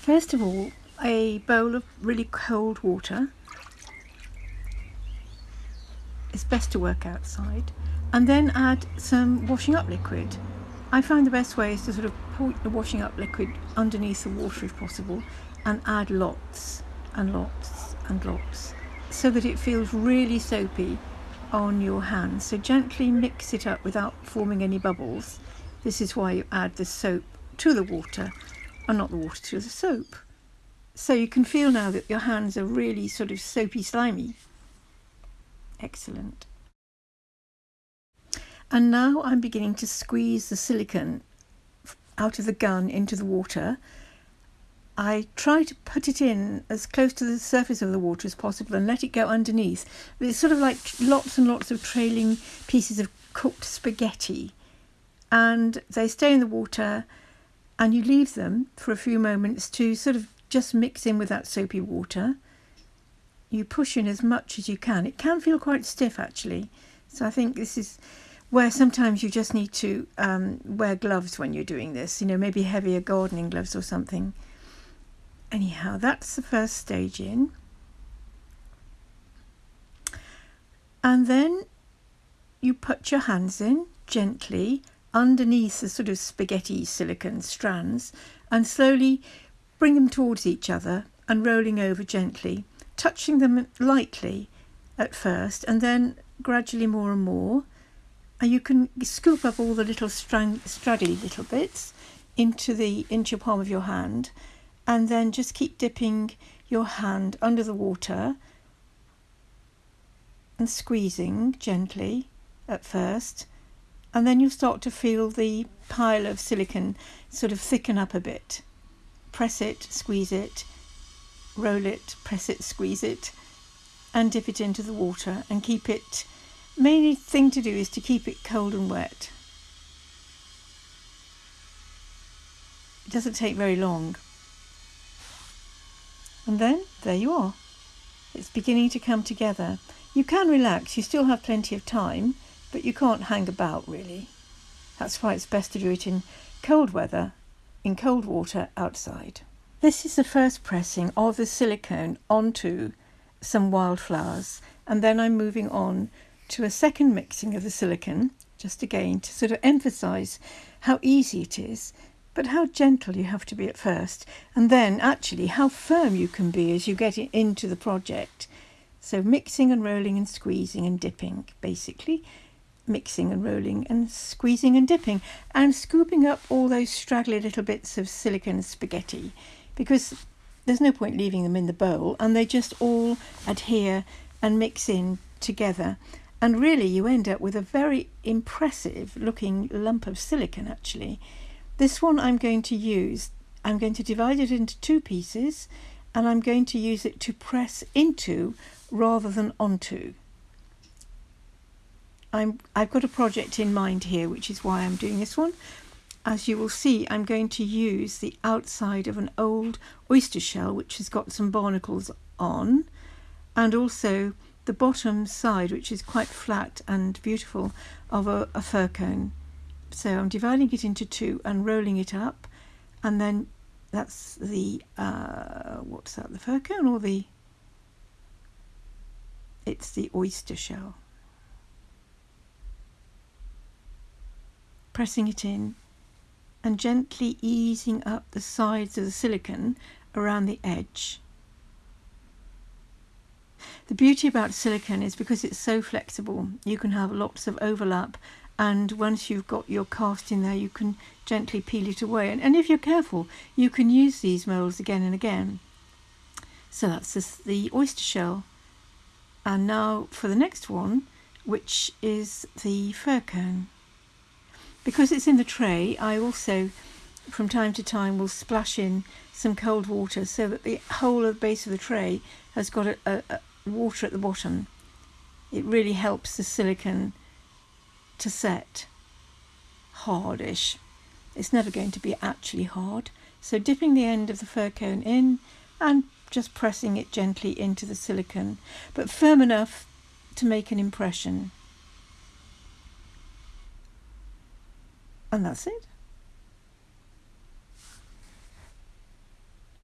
First of all, a bowl of really cold water. It's best to work outside. And then add some washing up liquid. I find the best way is to sort of pour the washing up liquid underneath the water if possible and add lots and lots and lots so that it feels really soapy on your hands. So gently mix it up without forming any bubbles. This is why you add the soap to the water and not the water to the soap. So you can feel now that your hands are really sort of soapy slimy. Excellent. And now I'm beginning to squeeze the silicone out of the gun into the water I try to put it in as close to the surface of the water as possible and let it go underneath. It's sort of like lots and lots of trailing pieces of cooked spaghetti. And they stay in the water and you leave them for a few moments to sort of just mix in with that soapy water. You push in as much as you can. It can feel quite stiff actually. So I think this is where sometimes you just need to um, wear gloves when you're doing this, you know, maybe heavier gardening gloves or something anyhow that's the first stage in and then you put your hands in gently underneath the sort of spaghetti silicon strands and slowly bring them towards each other and rolling over gently touching them lightly at first and then gradually more and more. And you can scoop up all the little straggly little bits into the into your palm of your hand and then just keep dipping your hand under the water and squeezing gently at first and then you'll start to feel the pile of silicon sort of thicken up a bit. Press it, squeeze it, roll it, press it, squeeze it and dip it into the water and keep it, main thing to do is to keep it cold and wet. It doesn't take very long. And then there you are. It's beginning to come together. You can relax, you still have plenty of time, but you can't hang about really. That's why it's best to do it in cold weather, in cold water outside. This is the first pressing of the silicone onto some wildflowers and then I'm moving on to a second mixing of the silicone just again to sort of emphasize how easy it is but how gentle you have to be at first, and then actually how firm you can be as you get into the project. So mixing and rolling and squeezing and dipping, basically. Mixing and rolling and squeezing and dipping and scooping up all those straggly little bits of silicon spaghetti because there's no point leaving them in the bowl and they just all adhere and mix in together and really you end up with a very impressive looking lump of silicon actually this one I'm going to use, I'm going to divide it into two pieces and I'm going to use it to press into rather than onto. I'm, I've got a project in mind here, which is why I'm doing this one. As you will see, I'm going to use the outside of an old oyster shell, which has got some barnacles on, and also the bottom side, which is quite flat and beautiful, of a, a fir cone so I'm dividing it into two and rolling it up and then that's the uh, what's that the fir cone or the it's the oyster shell pressing it in and gently easing up the sides of the silicon around the edge. The beauty about silicon is because it's so flexible you can have lots of overlap and once you've got your cast in there you can gently peel it away. And, and if you're careful you can use these moulds again and again. So that's this, the oyster shell. And now for the next one which is the fir cone because it's in the tray I also from time to time will splash in some cold water so that the whole of the base of the tray has got a, a, a water at the bottom it really helps the silicon to set hardish. It's never going to be actually hard. So dipping the end of the fir cone in and just pressing it gently into the silicone, but firm enough to make an impression. And that's it.